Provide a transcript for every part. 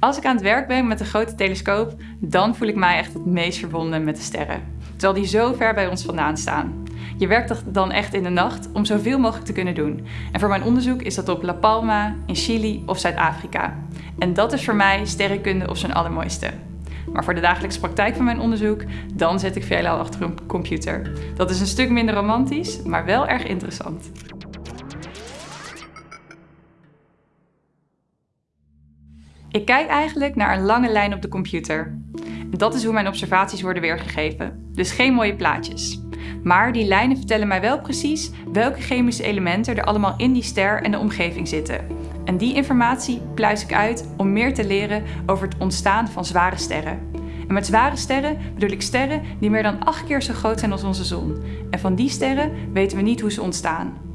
Als ik aan het werk ben met een grote telescoop, dan voel ik mij echt het meest verbonden met de sterren. Terwijl die zo ver bij ons vandaan staan. Je werkt dan echt in de nacht om zoveel mogelijk te kunnen doen. En voor mijn onderzoek is dat op La Palma, in Chili of Zuid-Afrika. En dat is voor mij sterrenkunde op zijn allermooiste. Maar voor de dagelijkse praktijk van mijn onderzoek, dan zet ik veelal achter een computer. Dat is een stuk minder romantisch, maar wel erg interessant. Ik kijk eigenlijk naar een lange lijn op de computer. Dat is hoe mijn observaties worden weergegeven. Dus geen mooie plaatjes. Maar die lijnen vertellen mij wel precies welke chemische elementen er allemaal in die ster en de omgeving zitten. En die informatie pluis ik uit om meer te leren over het ontstaan van zware sterren. En met zware sterren bedoel ik sterren die meer dan acht keer zo groot zijn als onze zon. En van die sterren weten we niet hoe ze ontstaan.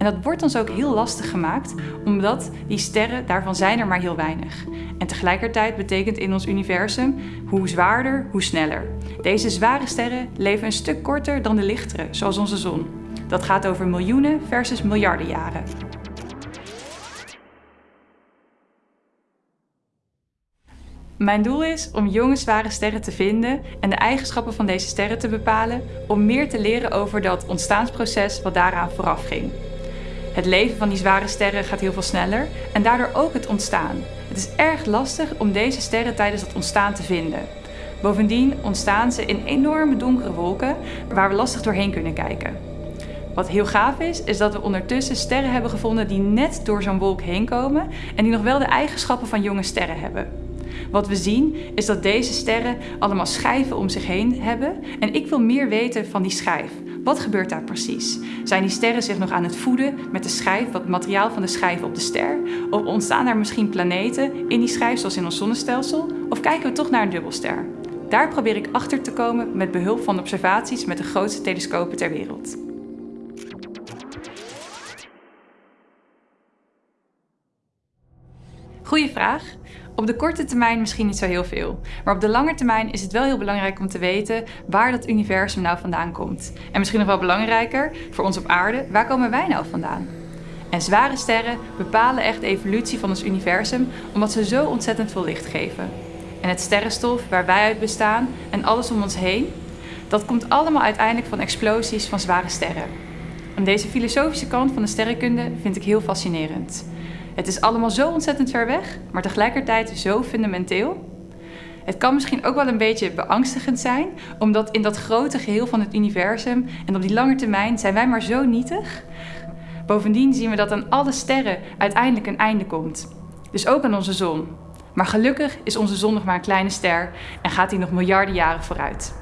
En dat wordt ons ook heel lastig gemaakt, omdat die sterren, daarvan zijn er maar heel weinig. En tegelijkertijd betekent in ons universum hoe zwaarder, hoe sneller. Deze zware sterren leven een stuk korter dan de lichtere, zoals onze zon. Dat gaat over miljoenen versus miljarden jaren. Mijn doel is om jonge zware sterren te vinden en de eigenschappen van deze sterren te bepalen om meer te leren over dat ontstaansproces wat daaraan vooraf ging. Het leven van die zware sterren gaat heel veel sneller en daardoor ook het ontstaan. Het is erg lastig om deze sterren tijdens het ontstaan te vinden. Bovendien ontstaan ze in enorme donkere wolken waar we lastig doorheen kunnen kijken. Wat heel gaaf is, is dat we ondertussen sterren hebben gevonden die net door zo'n wolk heen komen en die nog wel de eigenschappen van jonge sterren hebben. Wat we zien is dat deze sterren allemaal schijven om zich heen hebben en ik wil meer weten van die schijf. Wat gebeurt daar precies? Zijn die sterren zich nog aan het voeden met de schijf, wat materiaal van de schijf op de ster? Of ontstaan daar misschien planeten in die schijf, zoals in ons zonnestelsel? Of kijken we toch naar een dubbelster? Daar probeer ik achter te komen met behulp van observaties met de grootste telescopen ter wereld. Goeie vraag. Op de korte termijn misschien niet zo heel veel. Maar op de lange termijn is het wel heel belangrijk om te weten waar dat universum nou vandaan komt. En misschien nog wel belangrijker, voor ons op aarde, waar komen wij nou vandaan? En zware sterren bepalen echt de evolutie van ons universum omdat ze zo ontzettend veel licht geven. En het sterrenstof waar wij uit bestaan en alles om ons heen, dat komt allemaal uiteindelijk van explosies van zware sterren. En deze filosofische kant van de sterrenkunde vind ik heel fascinerend. Het is allemaal zo ontzettend ver weg, maar tegelijkertijd zo fundamenteel. Het kan misschien ook wel een beetje beangstigend zijn, omdat in dat grote geheel van het universum en op die lange termijn zijn wij maar zo nietig. Bovendien zien we dat aan alle sterren uiteindelijk een einde komt. Dus ook aan onze zon. Maar gelukkig is onze zon nog maar een kleine ster en gaat die nog miljarden jaren vooruit.